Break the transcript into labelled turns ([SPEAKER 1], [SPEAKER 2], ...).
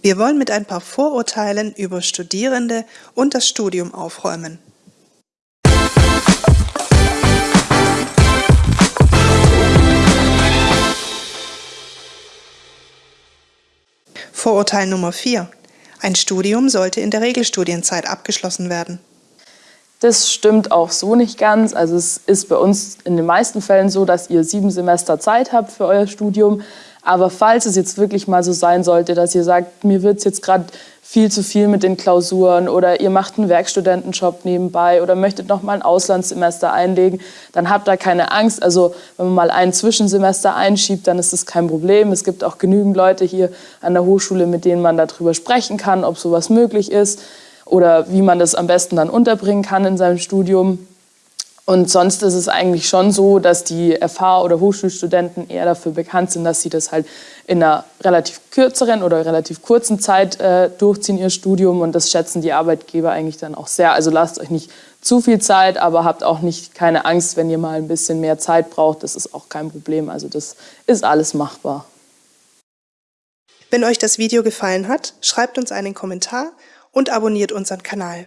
[SPEAKER 1] Wir wollen mit ein paar Vorurteilen über Studierende und das Studium aufräumen. Vorurteil Nummer 4. Ein Studium sollte in der Regelstudienzeit abgeschlossen werden.
[SPEAKER 2] Das stimmt auch so nicht ganz. Also es ist bei uns in den meisten Fällen so, dass ihr sieben Semester Zeit habt für euer Studium. Aber falls es jetzt wirklich mal so sein sollte, dass ihr sagt, mir wird es jetzt gerade viel zu viel mit den Klausuren oder ihr macht einen Werkstudentenjob nebenbei oder möchtet noch mal ein Auslandssemester einlegen, dann habt da keine Angst. Also wenn man mal ein Zwischensemester einschiebt, dann ist das kein Problem. Es gibt auch genügend Leute hier an der Hochschule, mit denen man darüber sprechen kann, ob sowas möglich ist oder wie man das am besten dann unterbringen kann in seinem Studium. Und sonst ist es eigentlich schon so, dass die FH- oder Hochschulstudenten eher dafür bekannt sind, dass sie das halt in einer relativ kürzeren oder relativ kurzen Zeit äh, durchziehen, ihr Studium. Und das schätzen die Arbeitgeber eigentlich dann auch sehr. Also lasst euch nicht zu viel Zeit, aber habt auch nicht keine Angst, wenn ihr mal ein bisschen mehr Zeit braucht. Das ist auch kein Problem. Also das ist alles machbar.
[SPEAKER 1] Wenn euch das Video gefallen hat, schreibt uns einen Kommentar und abonniert unseren Kanal.